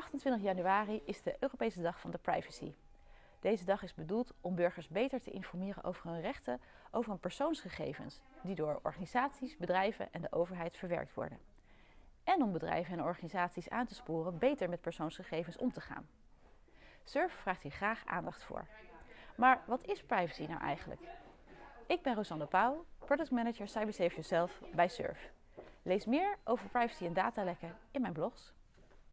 28 januari is de Europese Dag van de Privacy. Deze dag is bedoeld om burgers beter te informeren over hun rechten over hun persoonsgegevens, die door organisaties, bedrijven en de overheid verwerkt worden. En om bedrijven en organisaties aan te sporen beter met persoonsgegevens om te gaan. SURF vraagt hier graag aandacht voor. Maar wat is privacy nou eigenlijk? Ik ben Rosanne Pauw, Product Manager Cybersafe Yourself bij SURF. Lees meer over privacy en datalekken in mijn blog.